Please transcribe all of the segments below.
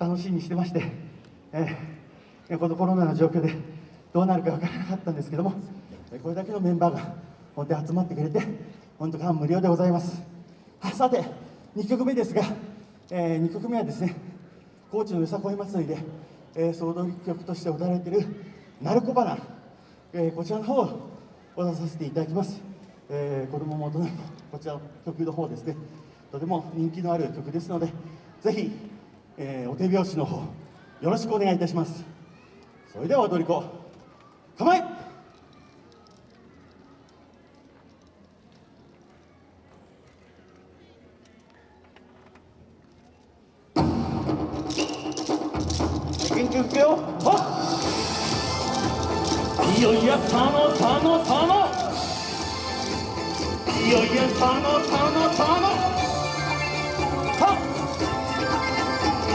楽しみにしてまして、えーこのコロナの状況でどうなるか分からなかったんですけども、これだけのメンバーが本当に集まってくれて、本当感無量でございます。さて、2曲目ですが、え2曲目はですね、高知のよさこい祭りで、えー、総踊り曲として踊られている「鳴子花」えーこちらの方を踊らさせていただきます、えー子供も大人もこちらの曲の方ですね。とても人気のある曲ですのでぜひ、えーお手拍子の方よろしくお願いいたします。それでは踊り子構え。元気よくよ。はいよいよ佐野佐野佐野。いよいよ佐野佐野佐野。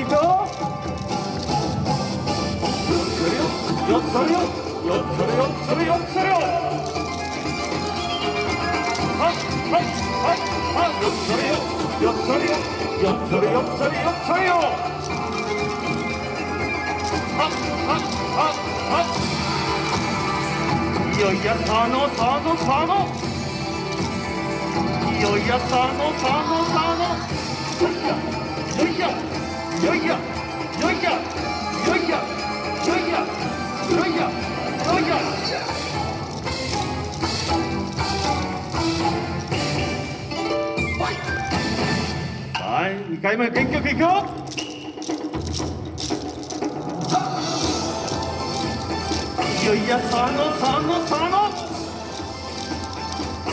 いくよよっそれよよっそれよっそれよっそれよはいはいはいはいよっそれよよっそれよよっそれよっそれよっそれよはっはっはっはいよいやさのさのさのいよいやさのさのさのよいやよいやはい。2回目元気よくいくよ。いよいや3野佐野佐野。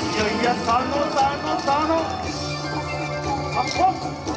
いよいよ佐野佐野佐野。あっ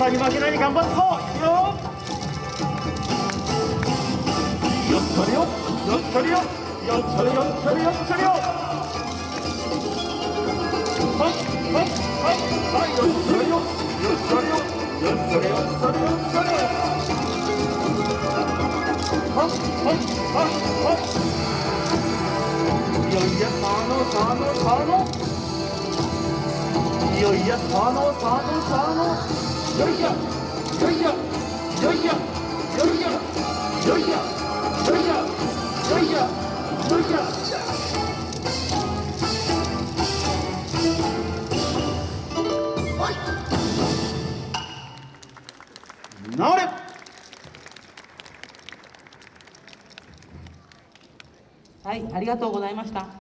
ー暑さに負けないように頑張っていくよよっそれよよっそれよよっそれよっそれよっそれよはいはいはいはいよっそれよよっそれよよっそれよっそれよっそれよはいはいはいはいいよいやさのさのさのいよいやさのさのさのはいありがとうございました